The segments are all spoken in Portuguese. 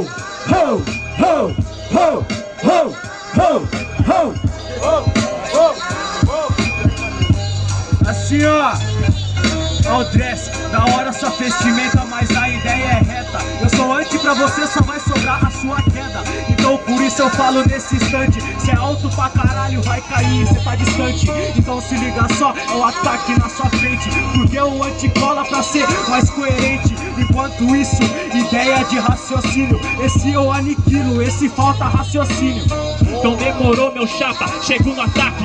ho, ho, ho, ho, ho, ho, ho. Assim ó, ó o dress, da hora sua vestimenta, mas a ideia é reta. Eu sou anti pra você, só mais eu falo nesse instante. Se é alto pra caralho, vai cair, cê tá distante. Então se liga só, é o ataque na sua frente. Porque o anti cola pra ser mais coerente. Enquanto isso, ideia de raciocínio. Esse eu aniquilo, esse falta raciocínio. Então demorou meu chapa, chego no ataque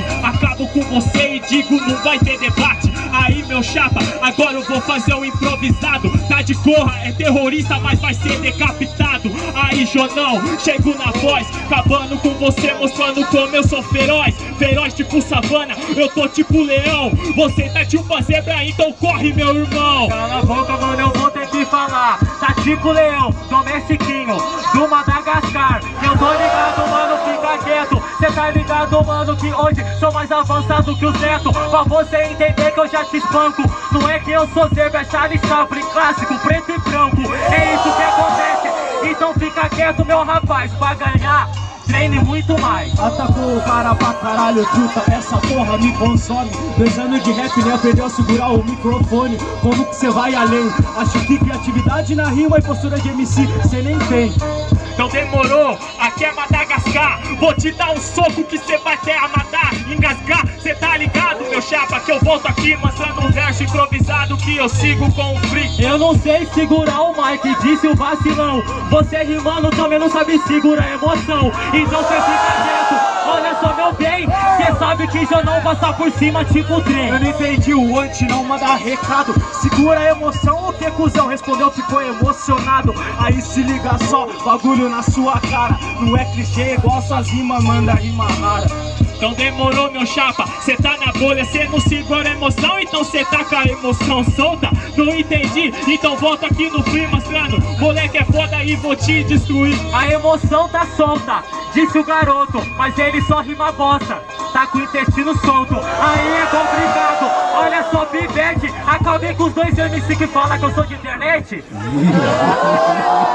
Acabo com você e digo não vai ter debate. Aí meu chapa, agora eu vou fazer um improvisado. Tá de corra, é terrorista, mas vai ser decapitado. Aí Jonão, chego na voz Acabando com você, mostrando como eu sou feroz. Feroz tipo savana, eu tô tipo leão. Você tá tipo zebra, então corre meu irmão. Cala a boca mano, eu vou ter que falar. Tá tipo leão, domestiquinho Do Madagascar Cê tá ligado, mano, que hoje sou mais avançado que o Neto Pra você entender que eu já te espanco. Não é que eu sou zebra, é Charlie Chaplin Clássico, preto e branco. É isso que acontece. Então fica quieto, meu rapaz Pra ganhar. Treine muito mais. Atacou o cara pra caralho, truta, essa porra me consome. Dois anos de rap, nem aprendeu a segurar o microfone. Como que cê vai além? Acho que criatividade na rima e postura de MC cê nem tem então demorou, aqui é Madagascar. Vou te dar um soco que cê vai até amadar Engasgar, cê tá ligado meu chapa Que eu volto aqui mostrando um verso improvisado Que eu sigo com o free Eu não sei segurar o mic, disse o vacilão. Você rimando também não sabe segurar a emoção. Então cê fica quieto Olha só meu bem, que já não passar por cima tipo trem. Eu não entendi o anti, não manda recado. Segura a emoção, o que cuzão? Respondeu, ficou emocionado. Aí se liga só, bagulho na sua cara. Não é clichê igual suas rimas, manda rima rara. Então demorou meu chapa, cê tá na bolha, cê não segura a emoção. Então cê tá com a emoção solta, não entendi. Então volta aqui no free mostrando, moleque é foda e vou te destruir. A emoção tá solta, disse o garoto, mas ele só rima bosta. Tá com o intestino solto, aí é complicado. Olha só, Pivete, acabei com os dois MC que falam que eu sou de internet